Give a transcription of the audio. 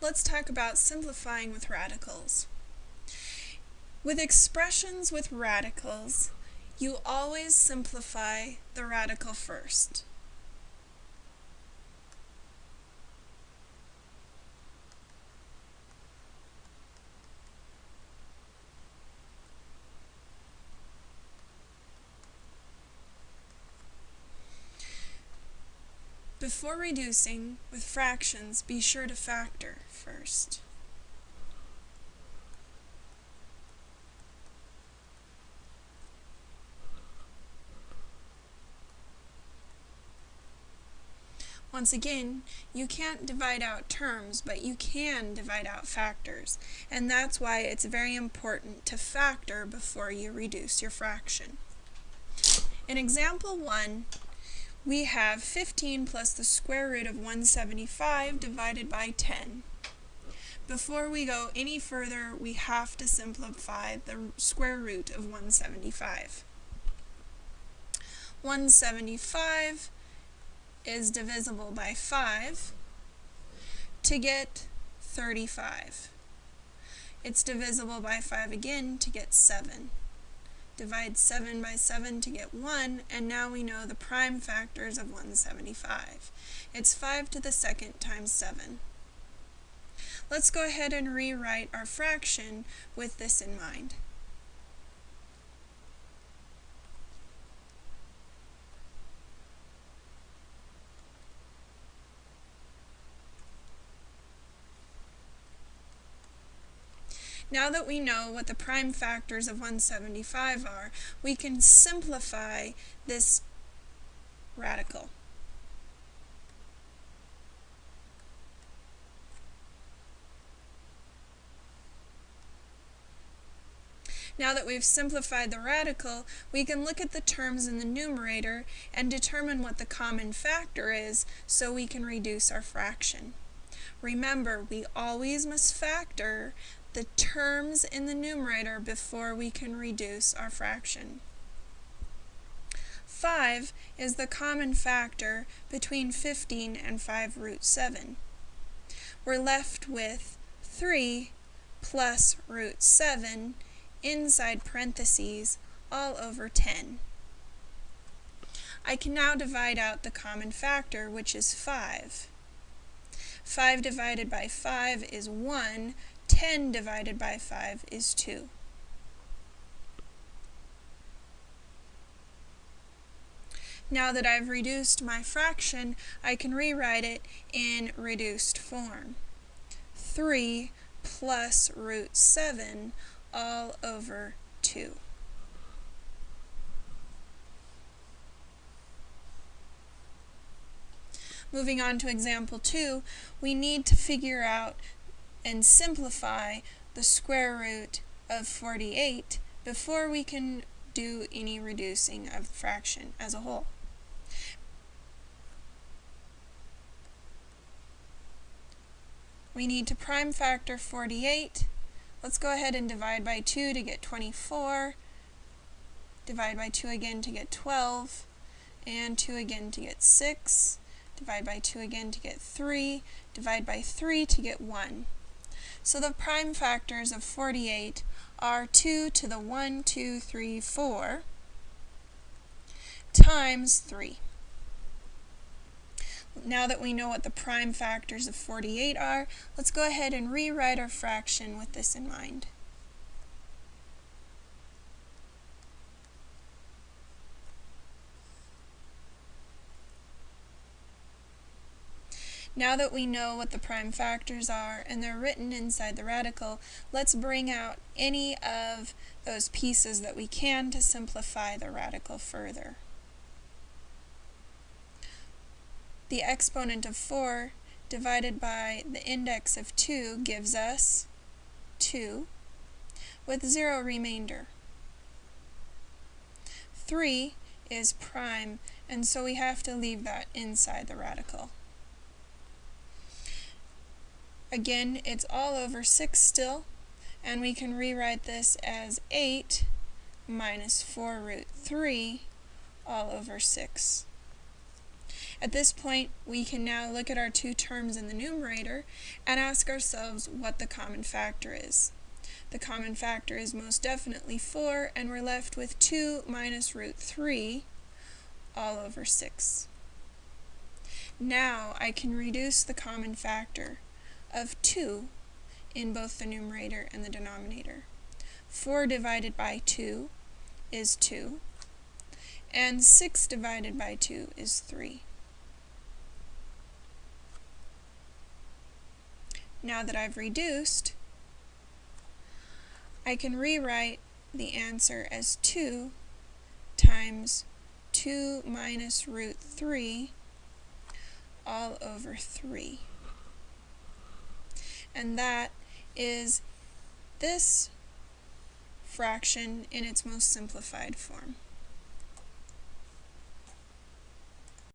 let's talk about simplifying with radicals. With expressions with radicals, you always simplify the radical first. Before reducing with fractions, be sure to factor first. Once again, you can't divide out terms, but you can divide out factors, and that's why it's very important to factor before you reduce your fraction. In example 1, we have 15 plus the square root of 175 divided by 10. Before we go any further, we have to simplify the square root of 175. 175 is divisible by 5 to get 35. It's divisible by 5 again to get 7 divide 7 by 7 to get 1, and now we know the prime factors of 175. It's 5 to the second times 7. Let's go ahead and rewrite our fraction with this in mind. Now that we know what the prime factors of 175 are, we can simplify this radical. Now that we've simplified the radical, we can look at the terms in the numerator and determine what the common factor is so we can reduce our fraction. Remember, we always must factor the terms in the numerator before we can reduce our fraction. 5 is the common factor between 15 and 5 root 7. We're left with 3 plus root 7 inside parentheses all over 10. I can now divide out the common factor, which is 5. 5 divided by 5 is 1, 10 divided by 5 is 2. Now that I've reduced my fraction, I can rewrite it in reduced form. 3 plus root 7 all over 2. Moving on to example 2, we need to figure out and simplify the square root of 48 before we can do any reducing of the fraction as a whole. We need to prime factor 48. Let's go ahead and divide by 2 to get 24. Divide by 2 again to get 12. And 2 again to get 6. Divide by 2 again to get 3. Divide by 3 to get 1. So the prime factors of 48 are 2 to the 1, 2, 3, 4 times 3. Now that we know what the prime factors of 48 are, let's go ahead and rewrite our fraction with this in mind. Now that we know what the prime factors are and they're written inside the radical, let's bring out any of those pieces that we can to simplify the radical further. The exponent of 4 divided by the index of 2 gives us 2 with 0 remainder. 3 is prime, and so we have to leave that inside the radical. Again, it's all over 6 still, and we can rewrite this as 8 minus 4 root 3 all over 6. At this point, we can now look at our two terms in the numerator and ask ourselves what the common factor is. The common factor is most definitely 4, and we're left with 2 minus root 3 all over 6. Now I can reduce the common factor of 2 in both the numerator and the denominator. 4 divided by 2 is 2, and 6 divided by 2 is 3. Now that I've reduced, I can rewrite the answer as 2 times 2 minus root 3 all over 3. And that is this fraction in its most simplified form.